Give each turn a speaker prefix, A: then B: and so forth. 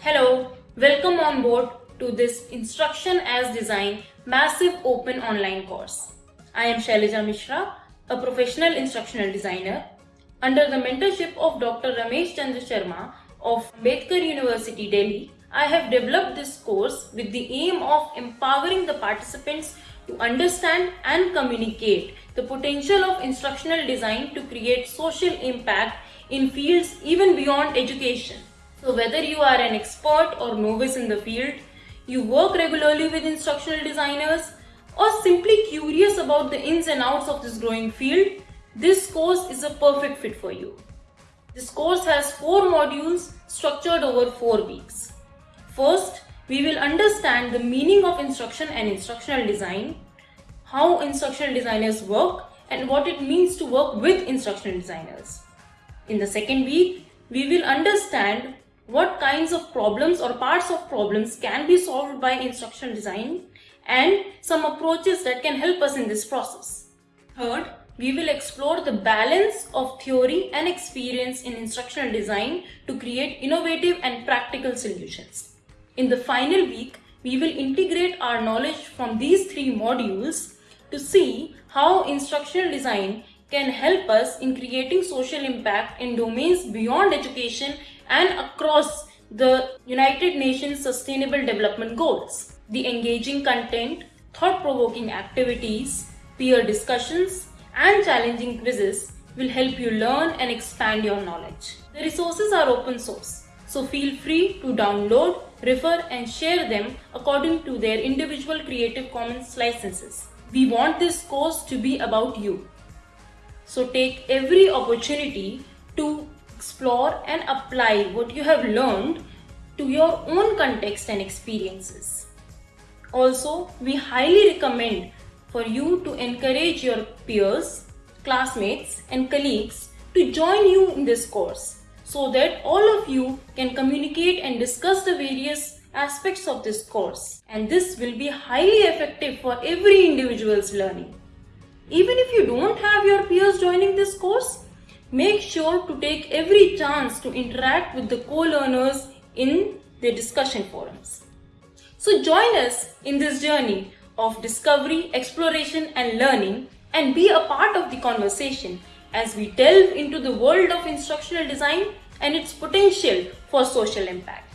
A: Hello, welcome on board to this Instruction as Design massive open online course. I am Shailaja Mishra, a professional instructional designer. Under the mentorship of Dr. Ramesh Chandra Sharma of Ambedkar University, Delhi, I have developed this course with the aim of empowering the participants to understand and communicate the potential of instructional design to create social impact in fields even beyond education. So whether you are an expert or novice in the field, you work regularly with instructional designers, or simply curious about the ins and outs of this growing field, this course is a perfect fit for you. This course has four modules structured over four weeks. First, we will understand the meaning of instruction and instructional design, how instructional designers work, and what it means to work with instructional designers. In the second week, we will understand what kinds of problems or parts of problems can be solved by instructional design and some approaches that can help us in this process. Third, we will explore the balance of theory and experience in instructional design to create innovative and practical solutions. In the final week, we will integrate our knowledge from these three modules to see how instructional design can help us in creating social impact in domains beyond education and across the United Nations Sustainable Development Goals. The engaging content, thought-provoking activities, peer discussions, and challenging quizzes will help you learn and expand your knowledge. The resources are open source, so feel free to download, refer, and share them according to their individual Creative Commons licenses. We want this course to be about you. So take every opportunity to explore and apply what you have learned to your own context and experiences. Also, we highly recommend for you to encourage your peers, classmates and colleagues to join you in this course so that all of you can communicate and discuss the various aspects of this course and this will be highly effective for every individual's learning. Even if you don't have your peers joining this course, make sure to take every chance to interact with the co-learners in the discussion forums. So join us in this journey of discovery, exploration and learning and be a part of the conversation as we delve into the world of instructional design and its potential for social impact.